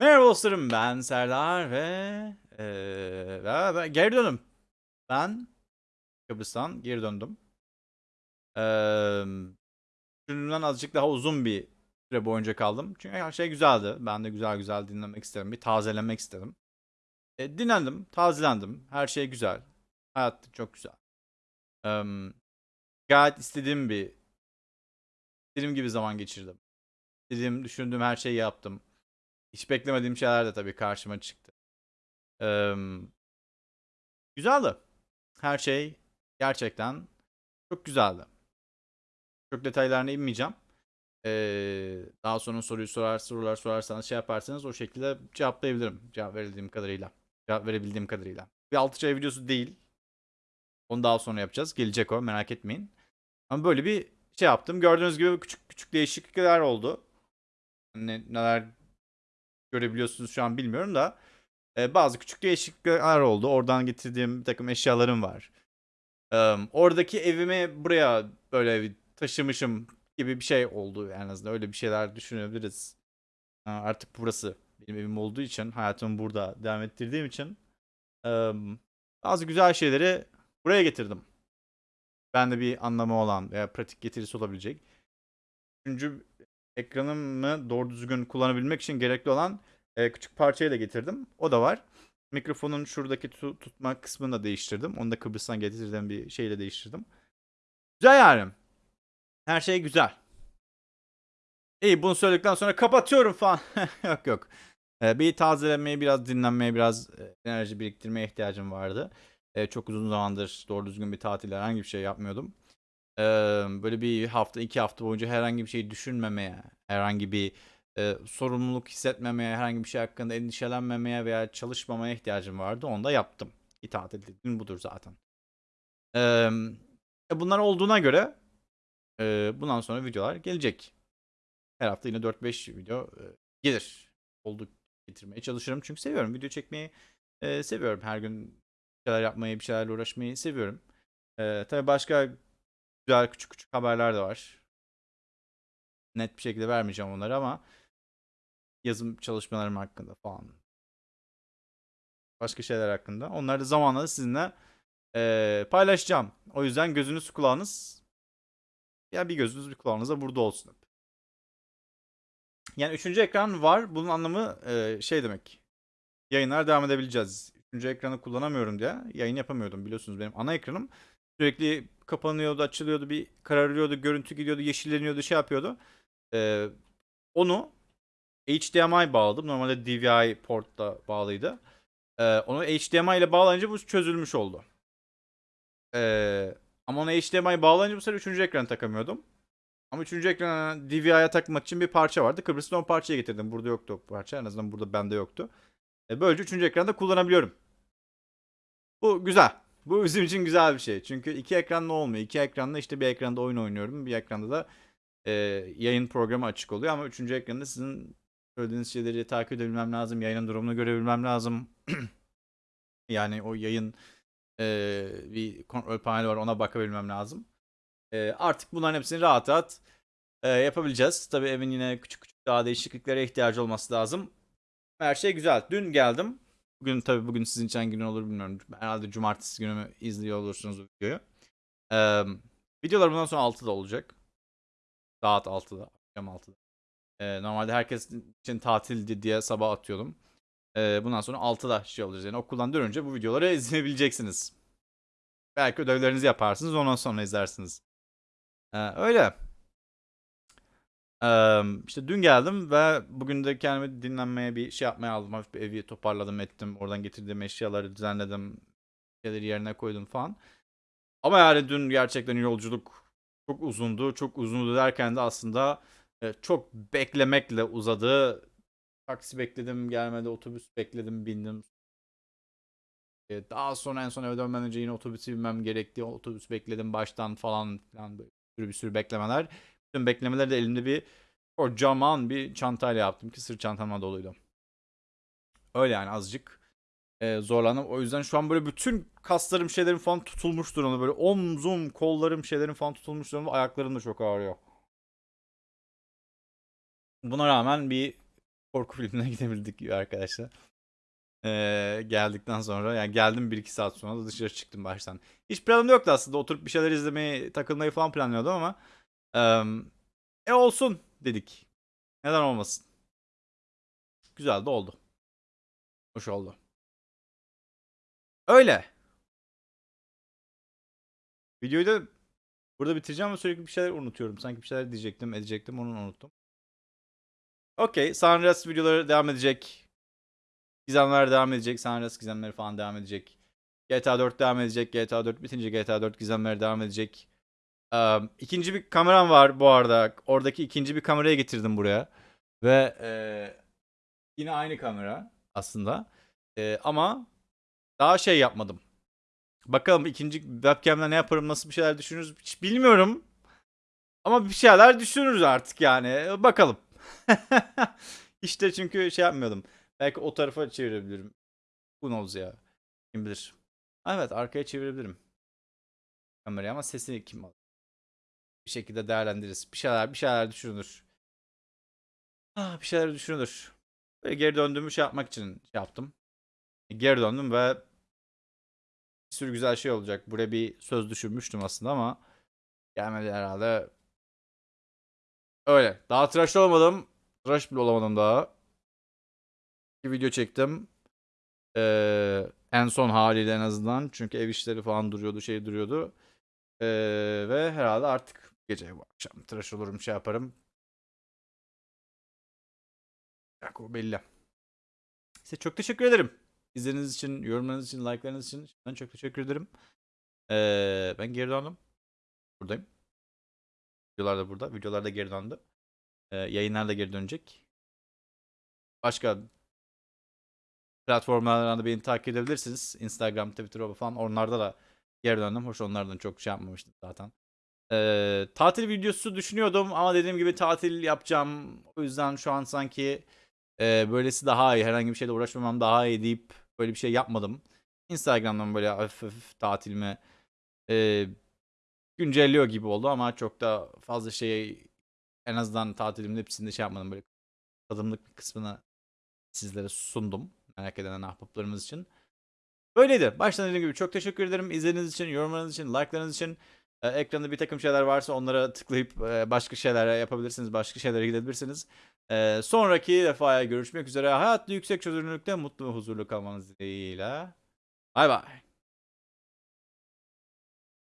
Merhaba dostlarım ben Serdar ve, eee, ve ben geri döndüm. Ben Kıbrıs'tan geri döndüm. Düşündüğümden azıcık daha uzun bir süre boyunca kaldım. Çünkü her şey güzeldi. Ben de güzel güzel dinlemek istedim. Bir tazelemek istedim. E, dinlendim, tazelendim. Her şey güzel. Hayat çok güzel. Emm, gayet istediğim bir istediğim gibi zaman geçirdim. İstediğim, düşündüğüm her şeyi yaptım. Hiç beklemediğim şeyler de tabii karşıma çıktı. Emm, güzeldi. Her şey gerçekten çok güzeldi. Çok detaylarına inmeyeceğim. Eee, daha sonra soruyu sorar sorular sorarsanız şey yaparsanız o şekilde cevaplayabilirim. Cevap verebildiğim kadarıyla. Cevap verebildiğim kadarıyla. Bir 6 ay videosu değil. Onu daha sonra yapacağız. Gelecek o merak etmeyin. Ama böyle bir şey yaptım. Gördüğünüz gibi küçük küçük değişiklikler oldu. Ne, neler görebiliyorsunuz şu an bilmiyorum da e, bazı küçük değişiklikler oldu. Oradan getirdiğim bir takım eşyalarım var. Eee, oradaki evimi buraya böyle bir taşımışım gibi bir şey oldu en azından. Öyle bir şeyler düşünebiliriz. Ha, artık burası benim evim olduğu için hayatımı burada devam ettirdiğim için emm, bazı güzel şeyleri buraya getirdim. Bende bir anlamı olan veya pratik getirisi olabilecek. Üçüncü ekranımı doğru düzgün kullanabilmek için gerekli olan e, küçük parçayı da getirdim. O da var. Mikrofonun şuradaki tu- tutma kısmını da değiştirdim. Onu da Kıbrıs'tan getirdiğim bir şeyle değiştirdim. Güzel yani. Her şey güzel. İyi bunu söyledikten sonra kapatıyorum falan. yok yok. Ee, bir tazelemeye, biraz dinlenmeye, biraz e, enerji biriktirmeye ihtiyacım vardı. Ee, çok uzun zamandır doğru düzgün bir tatil herhangi bir şey yapmıyordum. Ee, böyle bir hafta, iki hafta boyunca herhangi bir şey düşünmemeye, herhangi bir e, sorumluluk hissetmemeye, herhangi bir şey hakkında endişelenmemeye veya çalışmamaya ihtiyacım vardı. Onu da yaptım. Bir tatil dediğim budur zaten. E, bunlar olduğuna göre e, bundan sonra videolar gelecek. Her hafta yine 4-5 video e, gelir. Olduk getirmeye çalışırım. Çünkü seviyorum. Video çekmeyi e, seviyorum. Her gün bir şeyler yapmayı, bir şeylerle uğraşmayı seviyorum. E, tabii başka güzel küçük küçük haberler de var. Net bir şekilde vermeyeceğim onları ama yazım çalışmalarım hakkında falan. Başka şeyler hakkında. Onları da zamanla da sizinle e, paylaşacağım. O yüzden gözünüz kulağınız ya bir gözünüz bir kulağınız da burada olsun. Yani üçüncü ekran var. Bunun anlamı e, şey demek. Yayınlar devam edebileceğiz. Üçüncü ekranı kullanamıyorum diye yayın yapamıyordum biliyorsunuz benim ana ekranım. Sürekli kapanıyordu, açılıyordu, bir kararıyordu, görüntü gidiyordu, yeşilleniyordu, şey yapıyordu. E, onu HDMI bağladım. Normalde DVI portla bağlıydı. E, onu HDMI ile bağlayınca bu çözülmüş oldu. E, ama ona HDMI bağlayınca bu sefer üçüncü ekranı takamıyordum. Ama üçüncü ekrana DVI'ye takmak için bir parça vardı. Kıbrıs'tan o parçayı getirdim. Burada yoktu o parça. En azından burada bende yoktu. E böylece üçüncü ekranda kullanabiliyorum. Bu güzel. Bu bizim için güzel bir şey. Çünkü iki ekranlı olmuyor. İki ekranla işte bir ekranda oyun oynuyorum. Bir ekranda da e, yayın programı açık oluyor. Ama üçüncü ekranda sizin söylediğiniz şeyleri takip edebilmem lazım. Yayının durumunu görebilmem lazım. yani o yayın e, bir kontrol paneli var ona bakabilmem lazım. E, artık bunların hepsini rahat rahat e, yapabileceğiz. Tabii evin yine küçük küçük daha değişikliklere ihtiyacı olması lazım. Her şey güzel. Dün geldim. Bugün tabii bugün sizin için hangi gün olur bilmiyorum. Herhalde cumartesi günü mü izliyor olursunuz videoyu. E, videolar bundan sonra 6'da olacak. Saat 6'da. Akşam 6'da. E, normalde herkes için tatildi diye sabah atıyordum. E, bundan sonra 6'da şey olacağız. Yani okuldan dönünce bu videoları izleyebileceksiniz. Belki ödevlerinizi yaparsınız ondan sonra izlersiniz. Ee, öyle. Ee, işte dün geldim ve bugün de kendimi dinlenmeye bir şey yapmaya aldım. Hafif bir evi toparladım ettim. Oradan getirdiğim eşyaları düzenledim. Şeyleri yerine koydum falan. Ama yani dün gerçekten yolculuk çok uzundu. Çok uzundu derken de aslında e, çok beklemekle uzadı. Taksi bekledim gelmedi. Otobüs bekledim bindim. E, Daha sonra en son eve dönmeden önce yine otobüsü binmem gerekti. Otobüs bekledim baştan falan filan böyle sürü bir sürü beklemeler. Bütün beklemeleri de elimde bir kocaman bir çantayla yaptım ki sırt çantamla doluydu. Öyle yani azıcık e, zorlandım. O yüzden şu an böyle bütün kaslarım şeylerim falan tutulmuş durumda. Böyle omzum, kollarım şeylerim falan tutulmuş durumda. Ayaklarım da çok ağrıyor. Buna rağmen bir korku filmine gidebildik arkadaşlar. Ee, geldikten sonra yani geldim 1-2 saat sonra da dışarı çıktım baştan. Hiç planım yoktu aslında oturup bir şeyler izlemeyi takılmayı falan planlıyordum ama e olsun dedik. Neden olmasın. Güzel de oldu. Hoş oldu. Öyle. Videoyu da burada bitireceğim ama sürekli bir şeyler unutuyorum. Sanki bir şeyler diyecektim, edecektim, onu unuttum. Okey, Sunrise videoları devam edecek. Gizemler devam edecek. Sunrise gizemleri falan devam edecek. GTA 4 devam edecek. GTA 4 bitince GTA 4 gizemleri devam edecek. Ee, ikinci bir kameram var bu arada. Oradaki ikinci bir kamerayı getirdim buraya. Ve ee, yine aynı kamera aslında. Ee, ama daha şey yapmadım. Bakalım ikinci webcam'le ne yaparım, nasıl bir şeyler düşünürüz hiç bilmiyorum. Ama bir şeyler düşünürüz artık yani. Bakalım. işte çünkü şey yapmıyordum. Belki o tarafa çevirebilirim. Bu knows ya. Kim bilir. Evet arkaya çevirebilirim. Kamerayı ama sesini kim alır? Bir şekilde değerlendiririz. Bir şeyler bir şeyler düşünülür. Ah, bir şeyler düşünülür. Böyle geri döndüğümü şey yapmak için yaptım. Geri döndüm ve bir sürü güzel şey olacak. Buraya bir söz düşürmüştüm aslında ama gelmedi herhalde. Öyle. Daha tıraş olmadım. Tıraş bile olamadım daha. Bir video çektim. Ee, en son haliyle en azından. Çünkü ev işleri falan duruyordu, şey duruyordu. Ee, ve herhalde artık gece bu akşam tıraş olurum, şey yaparım. Yok, o belli. Size çok teşekkür ederim. İzlediğiniz için, yorumlarınız için, like'larınız için ben çok teşekkür ederim. Ee, ben geri döndüm. Buradayım. Videolar da burada. Videolar da geri döndü. Ee, yayınlar da geri dönecek. Başka platformlardan da beni takip edebilirsiniz. Instagram, Twitter falan. Onlarda da geri döndüm. Hoş onlardan çok şey yapmamıştım zaten. Ee, tatil videosu düşünüyordum ama dediğim gibi tatil yapacağım. O yüzden şu an sanki e, böylesi daha iyi. Herhangi bir şeyle uğraşmamam daha iyi deyip böyle bir şey yapmadım. Instagram'dan böyle hafif hafif tatilimi e, güncelliyor gibi oldu ama çok da fazla şey en azından tatilimin hepsinde şey yapmadım. Böyle tadımlık bir kısmını sizlere sundum. Merak eden ahbaplarımız için. Böyleydi. Baştan dediğim gibi çok teşekkür ederim. İzlediğiniz için, yorumlarınız için, like'larınız için. Ee, ekranda bir takım şeyler varsa onlara tıklayıp e, başka şeyler yapabilirsiniz. Başka şeylere gidebilirsiniz. Ee, sonraki defaya görüşmek üzere. Hayatlı yüksek çözünürlükte mutlu ve huzurlu kalmanız dileğiyle. Bay bay.